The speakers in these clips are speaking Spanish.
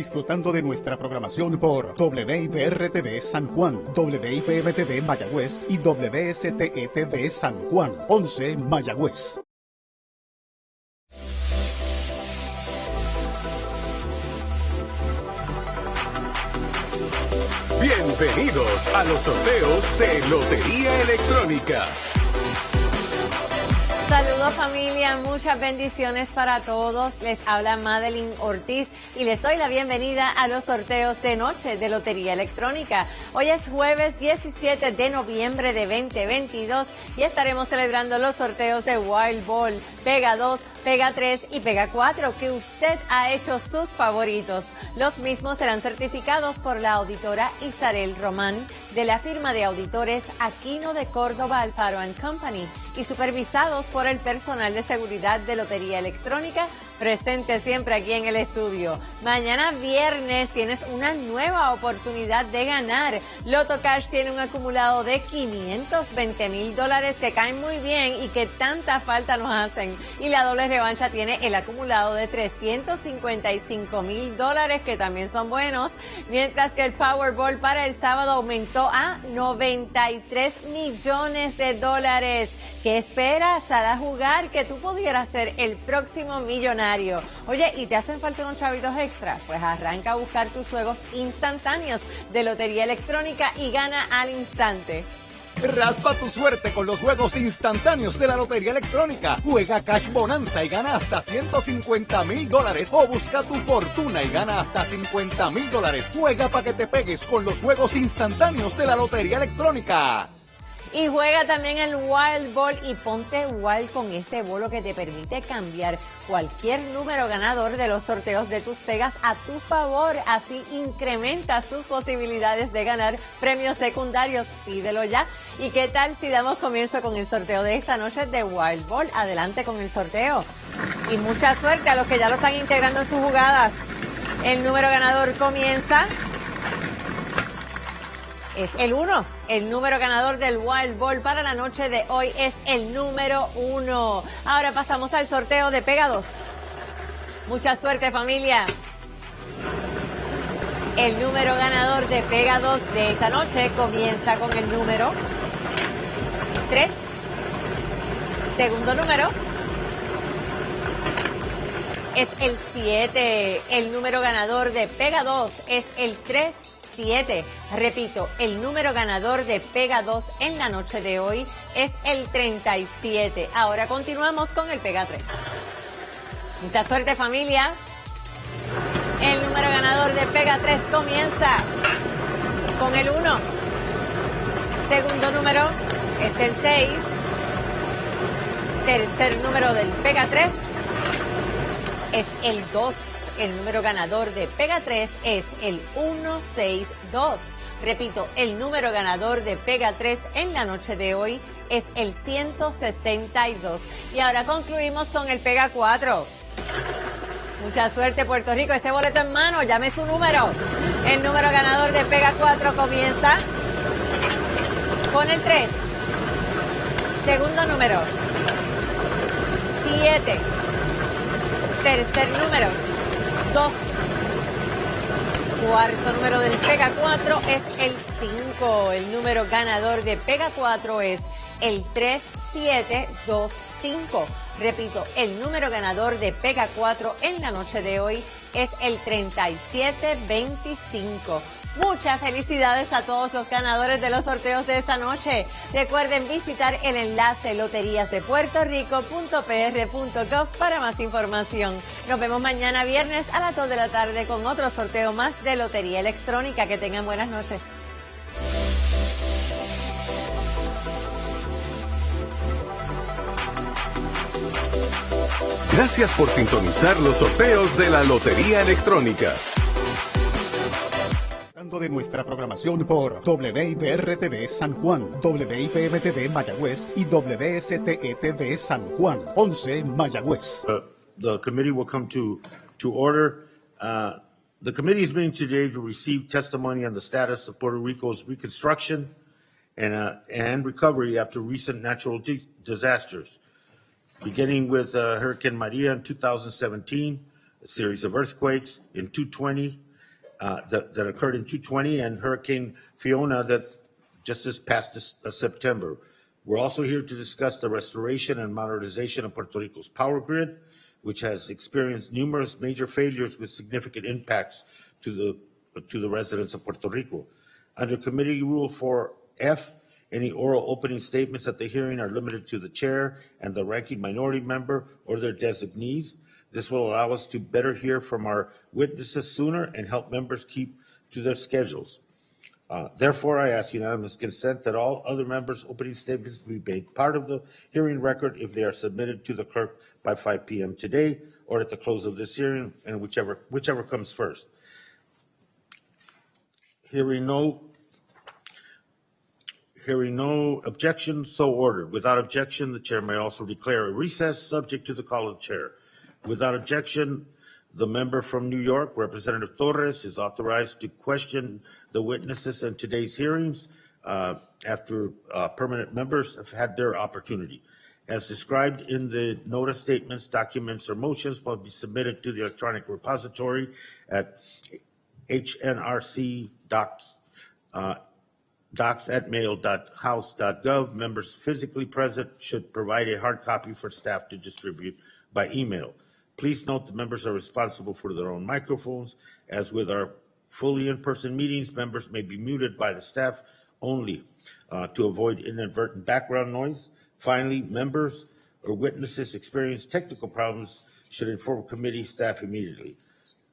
Disfrutando de nuestra programación por WIPR-TV San Juan, WIPM-TV Mayagüez y WSTE-TV San Juan, 11 Mayagüez. Bienvenidos a los sorteos de Lotería Electrónica. Saludos familia, muchas bendiciones para todos. Les habla Madeline Ortiz y les doy la bienvenida a los sorteos de noche de Lotería Electrónica. Hoy es jueves 17 de noviembre de 2022 y estaremos celebrando los sorteos de Wild Ball, Pega 2, Pega 3 y Pega 4 que usted ha hecho sus favoritos. Los mismos serán certificados por la auditora Isabel Román de la firma de auditores Aquino de Córdoba Alfaro Company y supervisados por el personal de seguridad de Lotería Electrónica presente siempre aquí en el estudio. Mañana viernes tienes una nueva oportunidad de ganar. Loto Cash tiene un acumulado de 520 mil dólares que caen muy bien y que tanta falta nos hacen. Y la doble revancha tiene el acumulado de 355 mil dólares que también son buenos. Mientras que el Powerball para el sábado aumentó a 93 millones de dólares. ¿Qué esperas a jugar que tú pudieras ser el próximo millonario? Oye, ¿y te hacen falta unos chavitos extra? Pues arranca a buscar tus juegos instantáneos de Lotería Electrónica y gana al instante. Raspa tu suerte con los juegos instantáneos de la Lotería Electrónica. Juega Cash Bonanza y gana hasta 150 mil dólares. O busca tu fortuna y gana hasta 50 mil dólares. Juega para que te pegues con los juegos instantáneos de la Lotería Electrónica. Y juega también el Wild Ball y ponte wild con ese bolo que te permite cambiar cualquier número ganador de los sorteos de tus pegas a tu favor. Así incrementas tus posibilidades de ganar premios secundarios. Pídelo ya. ¿Y qué tal si damos comienzo con el sorteo de esta noche de Wild Ball? Adelante con el sorteo. Y mucha suerte a los que ya lo están integrando en sus jugadas. El número ganador comienza es el 1. El número ganador del Wild Ball para la noche de hoy es el número 1. Ahora pasamos al sorteo de Pega 2. Mucha suerte familia. El número ganador de Pega 2 de esta noche comienza con el número 3. Segundo número es el 7. El número ganador de Pega 2 es el 3 Repito, el número ganador de Pega 2 en la noche de hoy es el 37. Ahora continuamos con el Pega 3. Mucha suerte familia. El número ganador de Pega 3 comienza con el 1. Segundo número es el 6. Tercer número del Pega 3 es el 2. El número ganador de Pega 3 es el 162. Repito, el número ganador de Pega 3 en la noche de hoy es el 162. Y ahora concluimos con el Pega 4. Mucha suerte Puerto Rico, ese boleto en mano, llame su número. El número ganador de Pega 4 comienza con el 3. Segundo número, 7. Tercer número, 2. Cuarto número del Pega 4 es el 5. El número ganador de Pega 4 es el 3725. Repito, el número ganador de Pega 4 en la noche de hoy es el 3725. Muchas felicidades a todos los ganadores de los sorteos de esta noche. Recuerden visitar el enlace loteriasdepuertorico.pr.gov para más información. Nos vemos mañana viernes a las 2 de la tarde con otro sorteo más de Lotería Electrónica. Que tengan buenas noches. Gracias por sintonizar los sorteos de la Lotería Electrónica de nuestra programación por WIPR-TV San Juan, WIPM-TV Mayagüez y San Juan, 11 Mayagüez. Uh, the committee will come to, to order. Uh, the committee is meeting today to receive testimony on the status of Puerto Rico's reconstruction and, uh, and recovery after recent natural disasters, beginning with uh, Hurricane Maria in 2017, a series of earthquakes in 2020, uh, that, that occurred in 220 and Hurricane Fiona that just this past this, uh, September. We're also here to discuss the restoration and modernization of Puerto Rico's power grid, which has experienced numerous major failures with significant impacts to the, to the residents of Puerto Rico. Under Committee Rule 4F, any oral opening statements at the hearing are limited to the chair and the ranking minority member or their designees. This will allow us to better hear from our witnesses sooner and help members keep to their schedules. Uh, Therefore, I ask unanimous consent that all other members' opening statements be made part of the hearing record if they are submitted to the clerk by 5 PM today or at the close of this hearing, and whichever, whichever comes first. Hearing no, hearing no objection, so ordered. Without objection, the chair may also declare a recess, subject to the call of the chair. Without objection, the member from New York, Representative Torres, is authorized to question the witnesses in today's hearings uh, after uh, permanent members have had their opportunity. As described in the notice statements, documents, or motions will be submitted to the electronic repository at HNRC docs, uh, docs at mail.house.gov. Members physically present should provide a hard copy for staff to distribute by email. Please note the members are responsible for their own microphones. As with our fully in-person meetings, members may be muted by the staff only uh, to avoid inadvertent background noise. Finally, members or witnesses experience technical problems should inform committee staff immediately.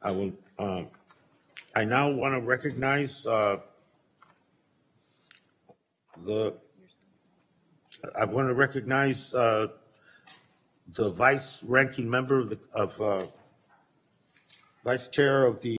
I will, um, I now want to recognize uh, the, I want to recognize uh, the vice ranking member of the, of, uh, vice chair of the